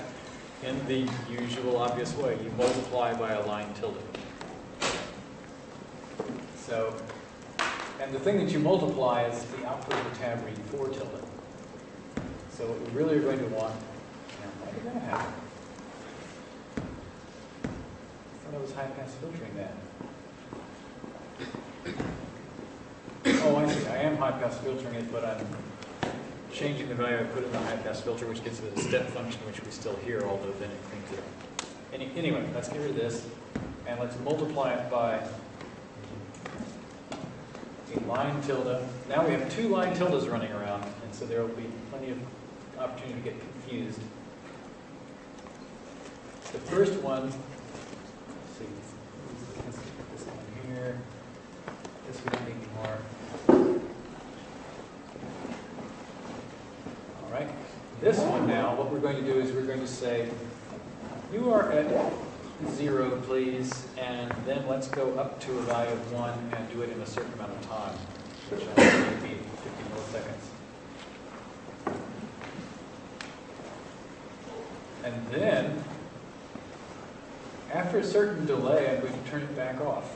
In the usual obvious way, you multiply by a line tilde. So, and the thing that you multiply is the output of the tab read 4 tilde. So what we really are going to want, now, why did that happen? I thought I was high pass filtering that. Oh, I see, I am high pass filtering it, but I'm changing the value I put in the high pass filter, which gives it a step function, which we still hear, although then it thinks it. Any, anyway, let's get rid of this, and let's multiply it by a line tilde. Now we have two line tildes running around, and so there will be plenty of opportunity to get confused. The first one, see, let's this one here. This need anymore. All right, this one now, what we're going to do is we're going to say, you are at zero, please, and then let's go up to a value of one and do it in a certain amount of time, which I think would be 50 milliseconds. And then, after a certain delay, I'm going to turn it back off.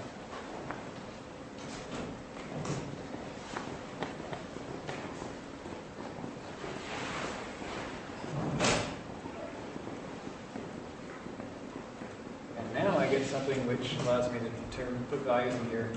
And now I get something which allows me to turn, put values in here.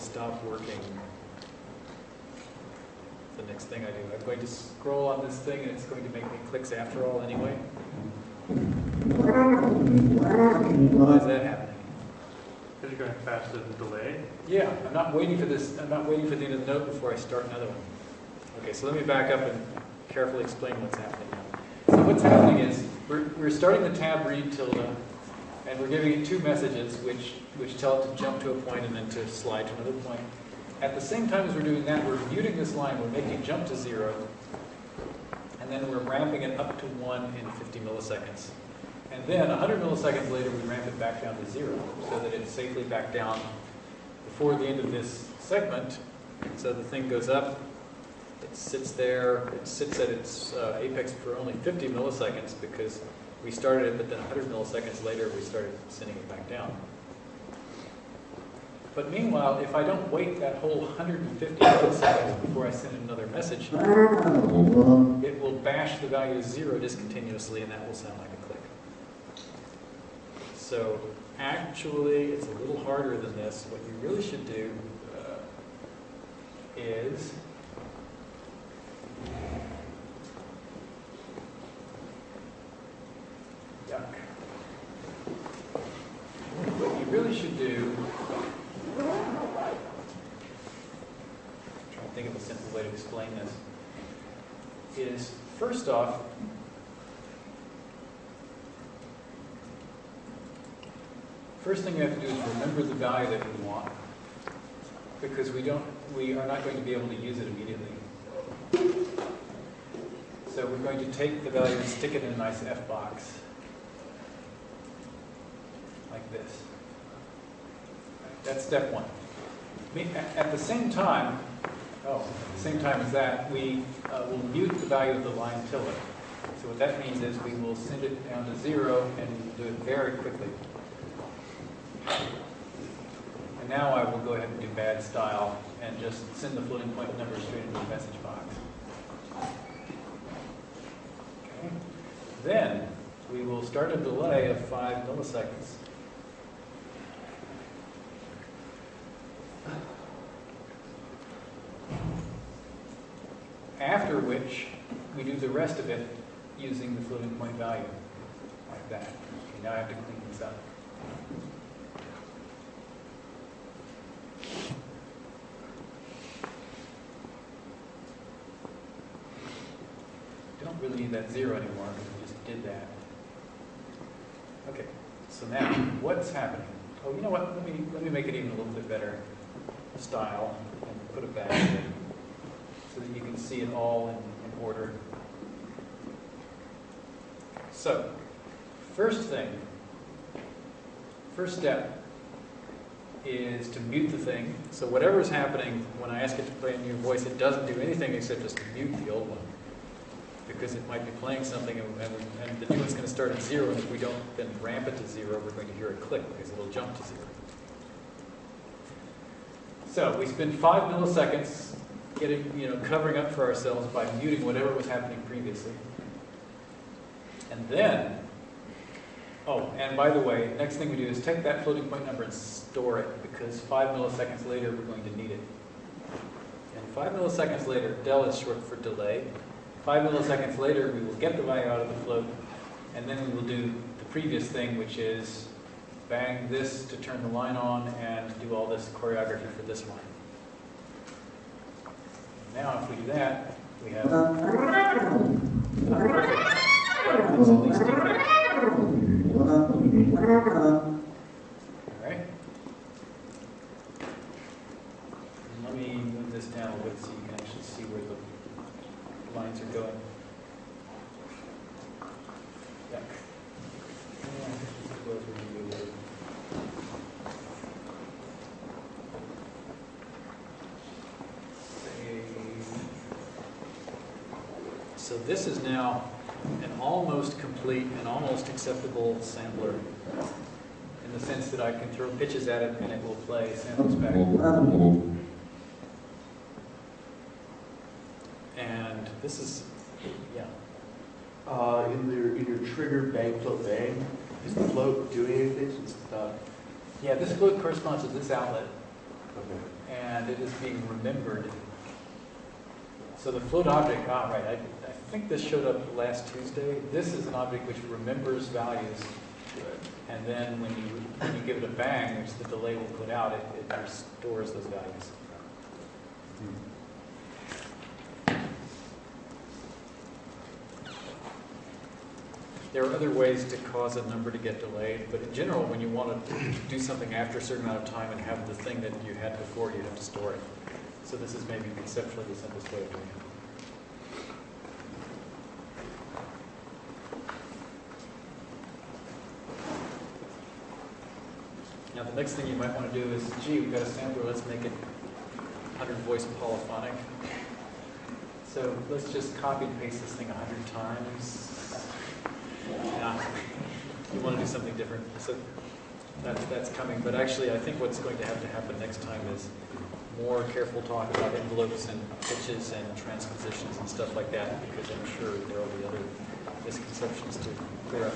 Will stop working? The next thing I do, I'm going to scroll on this thing and it's going to make me clicks after all anyway. Why is that happening? Because you're going faster than delay. Yeah, I'm not waiting for this, I'm not waiting for the end of the note before I start another one. Okay, so let me back up and carefully explain what's happening now. So what's happening is, we're, we're starting the tab read tilde, and we're giving it two messages which, which tell it to jump to a point and then to slide to another point. At the same time as we're doing that, we're muting this line, we're making it jump to zero, and then we're ramping it up to one in 50 milliseconds. And then 100 milliseconds later, we ramp it back down to zero, so that it's safely back down before the end of this segment. So the thing goes up, it sits there, it sits at its uh, apex for only 50 milliseconds because we started it, but then 100 milliseconds later, we started sending it back down. But meanwhile, if I don't wait that whole 150 milliseconds before I send another message, it will bash the value of zero discontinuously, and that will sound like a click. So actually, it's a little harder than this. What you really should do uh, is yuck. What you really should do trying to think of a simple way to explain this, is first off, first thing you have to do is remember the value that we want, because we don't, we are not going to be able to use it immediately. So we're going to take the value and stick it in a nice F box, like this. That's step one. At the same time, oh, at the same time as that, we uh, will mute the value of the line tilde. So what that means is we will send it down to zero and do it very quickly. And now I will go ahead and do bad style and just send the floating point number straight into the message box. Okay. Then we will start a delay of five milliseconds. After which, we do the rest of it using the floating point value, like that. Okay, now I have to clean this up. Don't really need that zero anymore, because we just did that. Okay, so now, what's happening? Oh, you know what, let me, let me make it even a little bit better style, and put it back in, so that you can see it all in, in order. So, first thing, first step is to mute the thing. So whatever is happening, when I ask it to play a new voice, it doesn't do anything except just mute the old one. Because it might be playing something and, and, and the new one's going to start at zero, and if we don't then ramp it to zero, we're going to hear a click because it'll jump to zero. So we spend five milliseconds getting, you know, covering up for ourselves by muting whatever was happening previously. And then, oh, and by the way, next thing we do is take that floating point number and store it because five milliseconds later, we're going to need it. And five milliseconds later, del is short for delay. Five milliseconds later, we will get the value out of the float, and then we will do the previous thing, which is bang this to turn the line on and do all this choreography for this line. Now, if we do that, we have. It's at least equal. All right. Let me move this down a bit so you can actually see where the lines are going. Yeah. Yeah, suppose we can do it. So this is now an almost complete and almost acceptable sampler in the sense that I can throw pitches at it and it will play samples back. And this is, yeah, Uh, in your, in your trigger bang float bang, is the float doing anything it's not? yeah, this float corresponds to this outlet Okay. and it is being remembered. So the float object, ah, right, I, I think this showed up last Tuesday. This is an object which remembers values. And then when you, when you give it a bang, which the delay will put out, it, it restores those values. There are other ways to cause a number to get delayed, but in general, when you want to do something after a certain amount of time and have the thing that you had before, you have to store it. So this is maybe conceptually the simplest way of doing it. Now, the next thing you might want to do is, gee, we've got a sampler, let's make it 100 voice polyphonic. So let's just copy and paste this thing 100 times. Yeah, you want to do something different. So that's, that's coming, but actually, I think what's going to have to happen next time is more careful talk about envelopes and pitches and transpositions and stuff like that, because I'm sure there will be other misconceptions to clear up.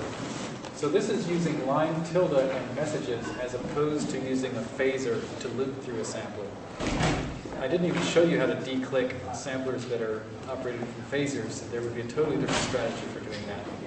So this is using line tilde and messages as opposed to using a phasor to loop through a sampler. I didn't even show you how to declick samplers that are operated from phasors. There would be a totally different strategy for doing that.